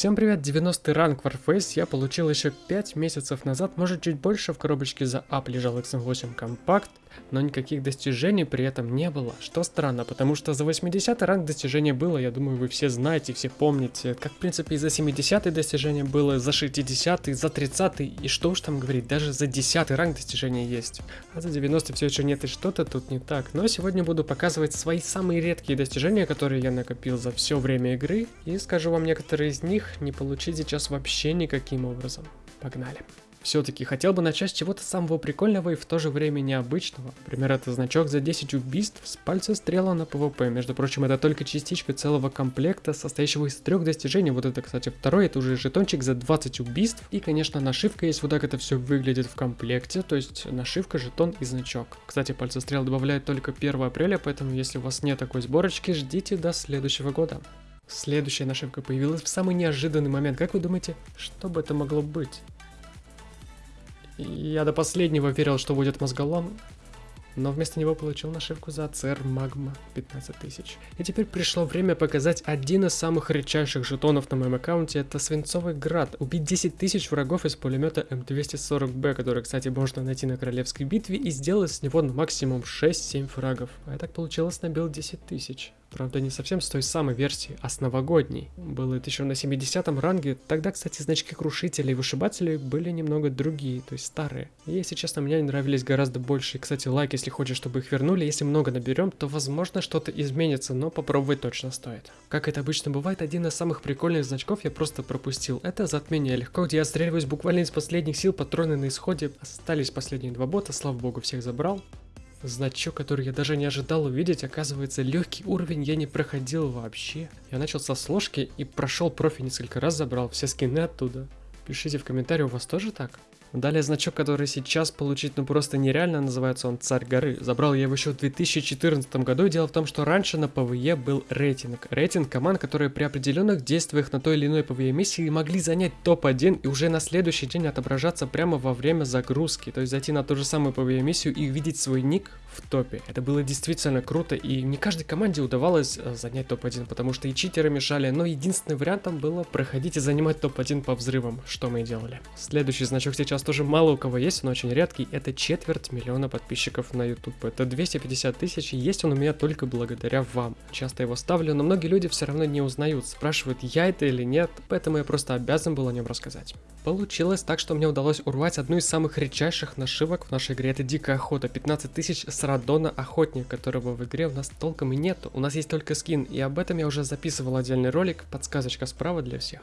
Всем привет, 90 ранг Warface. Я получил еще 5 месяцев назад, может чуть больше в коробочке за ап лежал XM8 компакт, но никаких достижений при этом не было, что странно, потому что за 80 ранг достижения было, я думаю вы все знаете, все помните, как в принципе и за 70 достижения было, за 60, за 30 и что уж там говорить, даже за 10 ранг достижения есть, а за 90 все еще нет и что-то тут не так, но сегодня буду показывать свои самые редкие достижения, которые я накопил за все время игры, и скажу вам некоторые из них не получить сейчас вообще никаким образом. Погнали. Все-таки хотел бы начать с чего-то самого прикольного и в то же время необычного. Например, это значок за 10 убийств с пальца стрела на ПВП. Между прочим, это только частичка целого комплекта, состоящего из трех достижений. Вот это, кстати, второй, это уже жетончик за 20 убийств. И, конечно, нашивка есть, вот так это все выглядит в комплекте. То есть нашивка, жетон и значок. Кстати, пальца стрел добавляют только 1 апреля, поэтому если у вас нет такой сборочки, ждите до следующего года. Следующая нашивка появилась в самый неожиданный момент. Как вы думаете, что бы это могло быть? Я до последнего верил, что будет мозголом, но вместо него получил нашивку за ЦР Магма 15 тысяч. И теперь пришло время показать один из самых редчайших жетонов на моем аккаунте, это Свинцовый Град. Убить 10 тысяч врагов из пулемета М240Б, который, кстати, можно найти на Королевской битве, и сделать с него максимум 6-7 фрагов. А я так получилось набил 10 тысяч. Правда, не совсем с той самой версии, а с новогодней. Было это еще на 70 ранге. Тогда, кстати, значки крушителей и вышибателей были немного другие, то есть старые. И, если честно, мне они нравились гораздо больше. И, кстати, лайк, если хочешь, чтобы их вернули. Если много наберем, то, возможно, что-то изменится, но попробовать точно стоит. Как это обычно бывает, один из самых прикольных значков я просто пропустил. Это затмение легко, где я отстреливаюсь буквально из последних сил, патроны на исходе. Остались последние два бота, слава богу, всех забрал. Значок, который я даже не ожидал увидеть, оказывается, легкий уровень я не проходил вообще. Я начал со сложки и прошел профи несколько раз, забрал все скины оттуда. Пишите в комментарии, у вас тоже так? Далее значок, который сейчас получить ну просто нереально, называется он Царь горы. Забрал я его еще в 2014 году. Дело в том, что раньше на ПВЕ был рейтинг. Рейтинг команд, которые при определенных действиях на той или иной ПВЕ миссии могли занять топ-1 и уже на следующий день отображаться прямо во время загрузки. То есть зайти на ту же самую ПВЕ миссию и увидеть свой ник в топе. Это было действительно круто и не каждой команде удавалось э, занять топ-1, потому что и читеры мешали, но единственным вариантом было проходить и занимать топ-1 по взрывам, что мы и делали. Следующий значок сейчас тоже мало у кого есть, он очень редкий. Это четверть миллиона подписчиков на YouTube. Это 250 тысяч, и есть он у меня только благодаря вам. Часто его ставлю, но многие люди все равно не узнают, спрашивают, я это или нет, поэтому я просто обязан был о нем рассказать. Получилось так, что мне удалось урвать одну из самых редчайших нашивок в нашей игре. Это Дикая Охота. 15 тысяч с Радона Охотник, которого в игре у нас толком и нету. У нас есть только скин, и об этом я уже записывал отдельный ролик, подсказочка справа для всех.